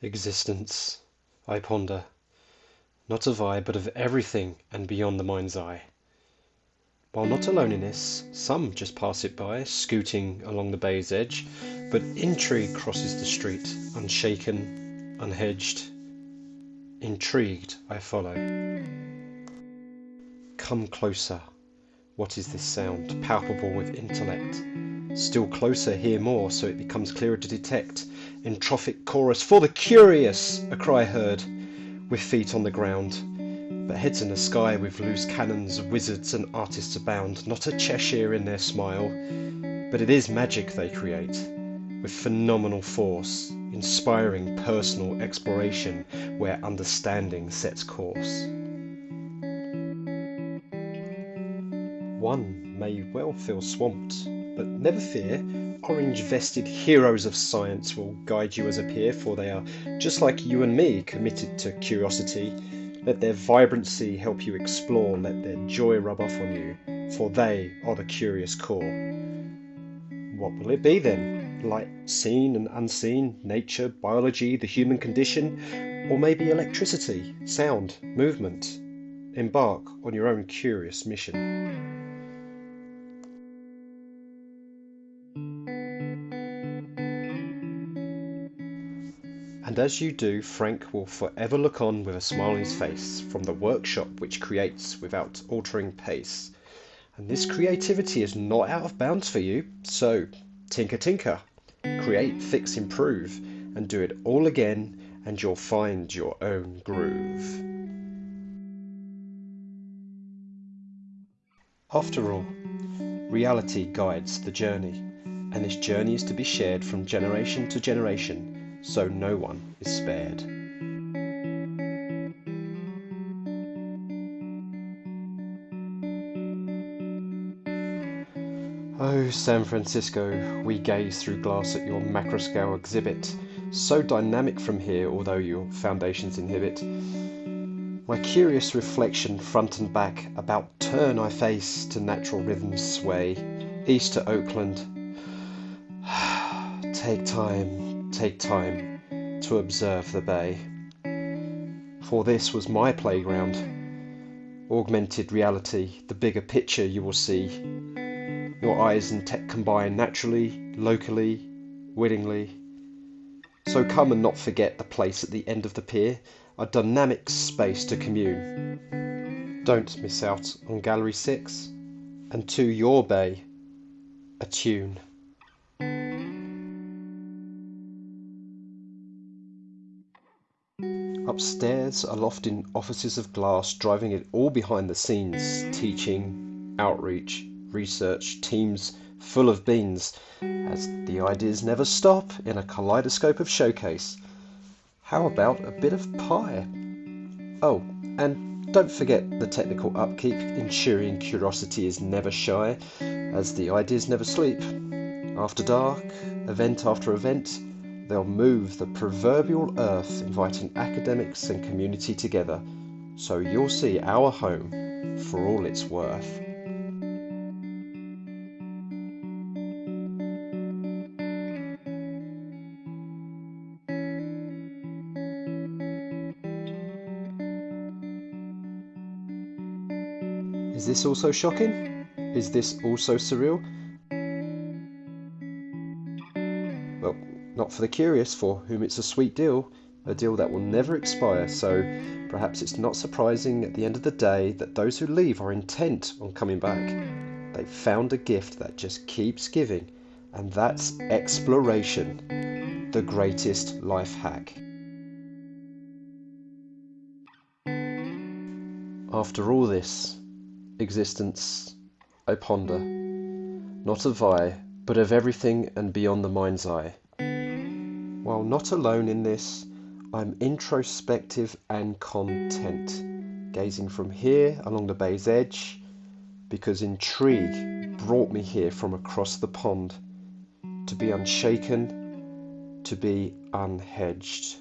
Existence, I ponder, not of I, but of everything and beyond the mind's eye. While not alone in this, some just pass it by, scooting along the bay's edge, but intrigue crosses the street, unshaken, unhedged. Intrigued, I follow. Come closer. What is this sound, palpable with intellect? Still closer, hear more, so it becomes clearer to detect entrophic chorus for the curious, a cry heard, with feet on the ground, but heads in the sky with loose cannons, wizards and artists abound, not a Cheshire in their smile, but it is magic they create, with phenomenal force, inspiring personal exploration where understanding sets course. One may well feel swamped, but never fear, orange vested heroes of science will guide you as a peer, for they are just like you and me, committed to curiosity. Let their vibrancy help you explore, let their joy rub off on you, for they are the curious core. What will it be then? Light seen and unseen, nature, biology, the human condition, or maybe electricity, sound, movement? Embark on your own curious mission. As you do, Frank will forever look on with a smile on his face from the workshop which creates without altering pace. And this creativity is not out of bounds for you, so tinker tinker, create, fix, improve, and do it all again, and you'll find your own groove. After all, reality guides the journey, and this journey is to be shared from generation to generation so no one is spared. Oh, San Francisco, we gaze through glass at your macroscale exhibit, so dynamic from here, although your foundations inhibit. My curious reflection, front and back, about turn I face to natural rhythms sway, east to Oakland. Take time, take time to observe the bay. For this was my playground. Augmented reality, the bigger picture you will see. Your eyes and tech combine naturally, locally, willingly. So come and not forget the place at the end of the pier, a dynamic space to commune. Don't miss out on Gallery 6, and to your bay, a tune. Upstairs, aloft in offices of glass, driving it all behind the scenes, teaching, outreach, research, teams full of beans, as the ideas never stop in a kaleidoscope of showcase. How about a bit of pie? Oh, and don't forget the technical upkeep, ensuring curiosity is never shy, as the ideas never sleep. After dark, event after event, They'll move the proverbial earth, inviting academics and community together, so you'll see our home for all it's worth. Is this also shocking? Is this also surreal? For the curious, for whom it's a sweet deal, a deal that will never expire, so perhaps it's not surprising at the end of the day that those who leave are intent on coming back. They've found a gift that just keeps giving, and that's exploration, the greatest life hack. After all this, existence, I ponder, not of I, but of everything and beyond the mind's eye. While not alone in this, I'm introspective and content, gazing from here along the bay's edge, because intrigue brought me here from across the pond, to be unshaken, to be unhedged.